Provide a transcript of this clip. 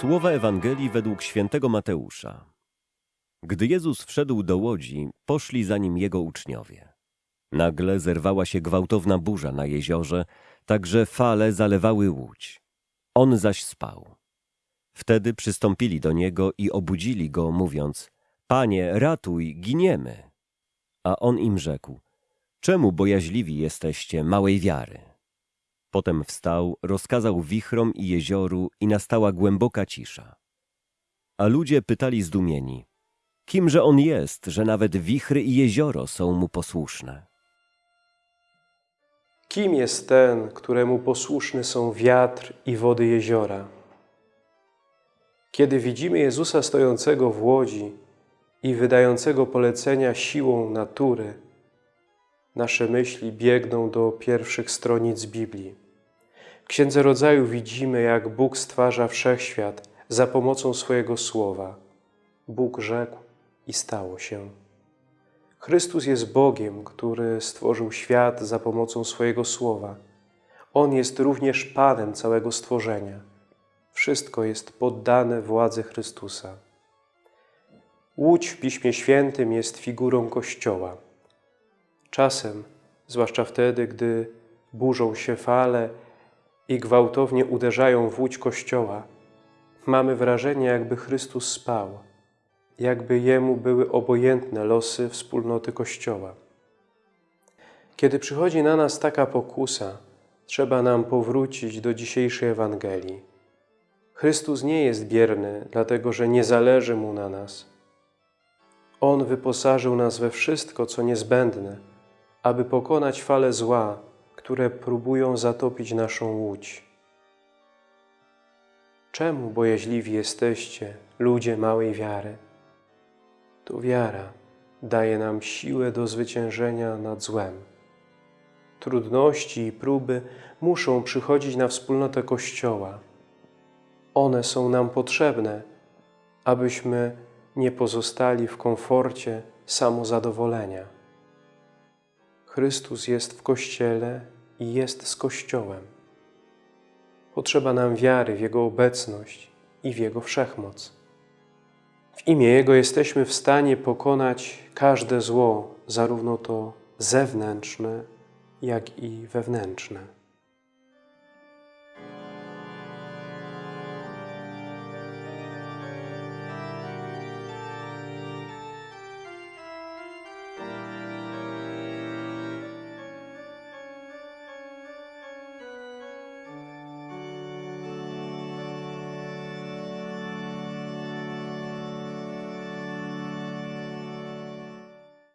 Słowa Ewangelii według świętego Mateusza. Gdy Jezus wszedł do łodzi, poszli za nim jego uczniowie. Nagle zerwała się gwałtowna burza na jeziorze, tak że fale zalewały łódź. On zaś spał. Wtedy przystąpili do niego i obudzili go, mówiąc: Panie, ratuj, giniemy. A on im rzekł: Czemu bojaźliwi jesteście małej wiary? Potem wstał, rozkazał wichrom i jezioru i nastała głęboka cisza. A ludzie pytali zdumieni, kimże on jest, że nawet wichry i jezioro są mu posłuszne? Kim jest ten, któremu posłuszny są wiatr i wody jeziora? Kiedy widzimy Jezusa stojącego w łodzi i wydającego polecenia siłą natury, nasze myśli biegną do pierwszych stronic Biblii. W Księdze Rodzaju widzimy, jak Bóg stwarza wszechświat za pomocą swojego słowa. Bóg rzekł i stało się. Chrystus jest Bogiem, który stworzył świat za pomocą swojego słowa. On jest również Panem całego stworzenia. Wszystko jest poddane władzy Chrystusa. Łódź w Piśmie Świętym jest figurą Kościoła. Czasem, zwłaszcza wtedy, gdy burzą się fale i gwałtownie uderzają w łódź Kościoła, mamy wrażenie, jakby Chrystus spał, jakby Jemu były obojętne losy wspólnoty Kościoła. Kiedy przychodzi na nas taka pokusa, trzeba nam powrócić do dzisiejszej Ewangelii. Chrystus nie jest bierny, dlatego że nie zależy Mu na nas. On wyposażył nas we wszystko, co niezbędne, aby pokonać fale zła, które próbują zatopić naszą łódź. Czemu bojaźliwi jesteście, ludzie małej wiary? To wiara daje nam siłę do zwyciężenia nad złem. Trudności i próby muszą przychodzić na wspólnotę Kościoła. One są nam potrzebne, abyśmy nie pozostali w komforcie samozadowolenia. Chrystus jest w Kościele i jest z Kościołem. Potrzeba nam wiary w Jego obecność i w Jego wszechmoc. W imię Jego jesteśmy w stanie pokonać każde zło, zarówno to zewnętrzne, jak i wewnętrzne.